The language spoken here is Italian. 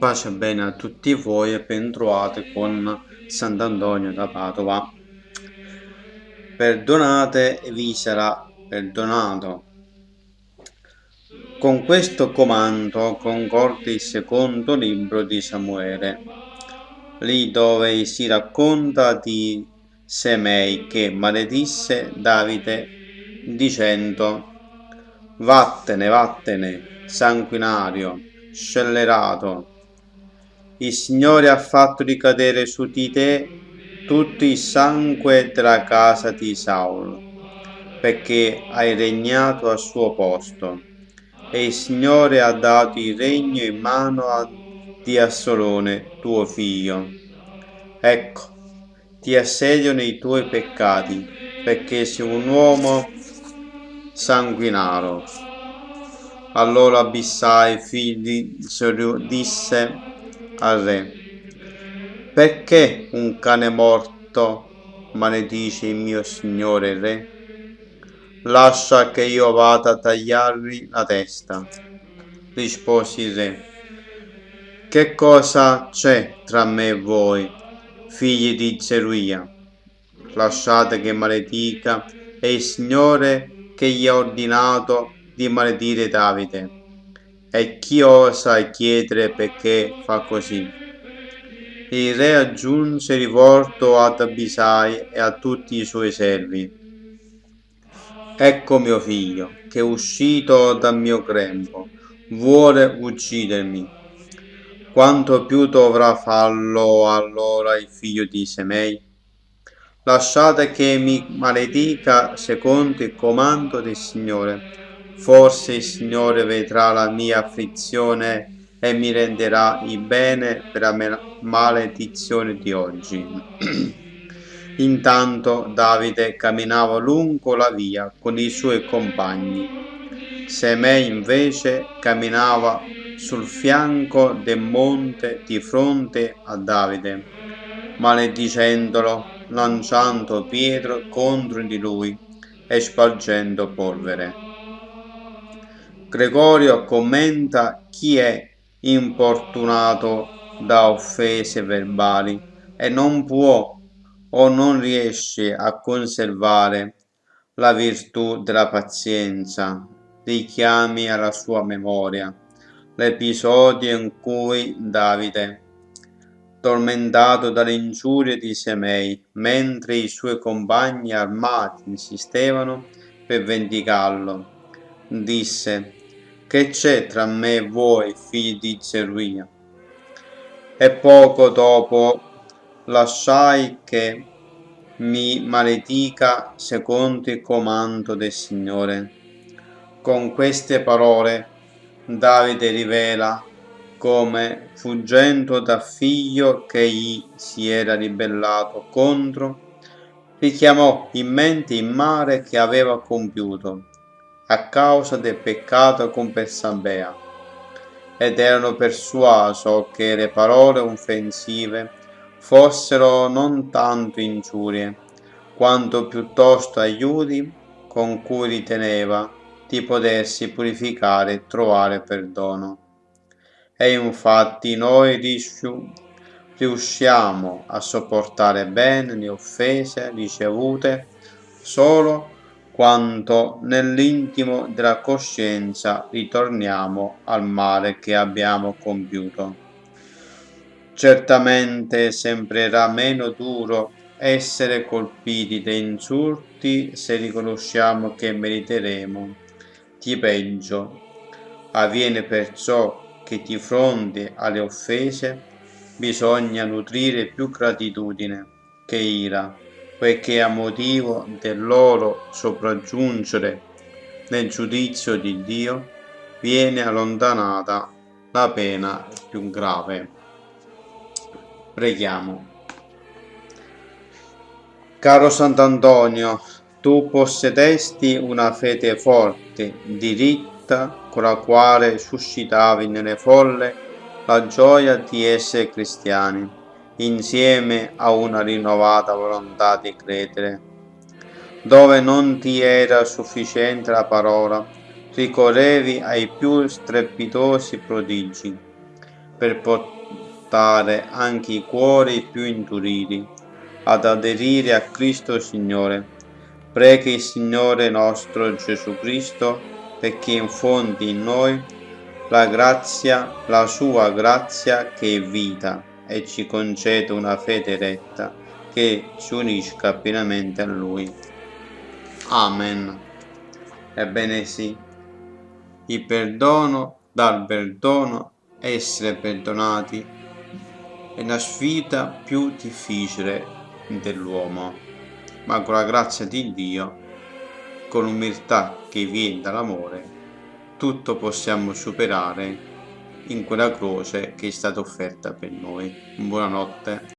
Pace e bene a tutti voi e ben trovati con Sant'Antonio da Padova. Perdonate e vi sarà perdonato. Con questo comando concorda il secondo libro di Samuele, lì dove si racconta di Semei che maledisse Davide dicendo Vattene, vattene, sanguinario, scellerato, il Signore ha fatto ricadere su di te tutto il sangue della casa di Saul, perché hai regnato al suo posto. E il Signore ha dato il regno in mano a, di Assolone, tuo figlio. Ecco, ti assediano i tuoi peccati, perché sei un uomo sanguinaro. Allora Abissai, figlio di disse al re. Perché un cane morto maledice il mio signore re? Lascia che io vada a tagliargli la testa. Rispose il re. Che cosa c'è tra me e voi, figli di Zeruia? Lasciate che maledica è il Signore che gli ha ordinato di maledire Davide e chi osa chiedere perché fa così? Il re aggiunse rivolto ad Abisai e a tutti i suoi servi. Ecco mio figlio, che è uscito dal mio grembo, vuole uccidermi. Quanto più dovrà farlo allora il figlio di Semei? Lasciate che mi maledica secondo il comando del Signore Forse il Signore vedrà la mia afflizione e mi renderà il bene per la maledizione di oggi. Intanto Davide camminava lungo la via con i suoi compagni. Semei invece camminava sul fianco del monte di fronte a Davide, maledicendolo, lanciando pietre contro di lui e spargendo polvere. Gregorio commenta chi è importunato da offese verbali e non può o non riesce a conservare la virtù della pazienza, richiami alla sua memoria l'episodio in cui Davide, tormentato dalle ingiurie di Semei, mentre i suoi compagni armati insistevano per vendicarlo, disse che c'è tra me e voi, figli di Zeruia? E poco dopo lasciai che mi maledica secondo il comando del Signore. Con queste parole Davide rivela come, fuggendo dal figlio che gli si era ribellato contro, richiamò in mente il mare che aveva compiuto a causa del peccato con Bersabea, ed erano persuaso che le parole offensive fossero non tanto ingiurie, quanto piuttosto aiuti con cui riteneva di potersi purificare e trovare perdono. E infatti noi riusciamo a sopportare bene le offese ricevute solo quanto nell'intimo della coscienza ritorniamo al male che abbiamo compiuto. Certamente sembrerà meno duro essere colpiti da insulti se riconosciamo che meriteremo di peggio. Avviene perciò che di fronte alle offese bisogna nutrire più gratitudine che ira poiché a motivo del loro sopraggiungere nel giudizio di Dio viene allontanata la pena più grave. Preghiamo. Caro Sant'Antonio, tu possedesti una fede forte, diritta, con la quale suscitavi nelle folle la gioia di essere cristiani insieme a una rinnovata volontà di credere. Dove non ti era sufficiente la parola, ricorrevi ai più strepitosi prodigi. per portare anche i cuori più induriti ad aderire a Cristo Signore. Preghi il Signore nostro Gesù Cristo perché infondi in noi la grazia, la sua grazia che è vita e ci concede una fede retta che ci unisca pienamente a Lui. Amen. Ebbene sì, il perdono, dal perdono, essere perdonati è la sfida più difficile dell'uomo, ma con la grazia di Dio, con l'umiltà che viene dall'amore, tutto possiamo superare in quella croce che è stata offerta per noi. Buonanotte.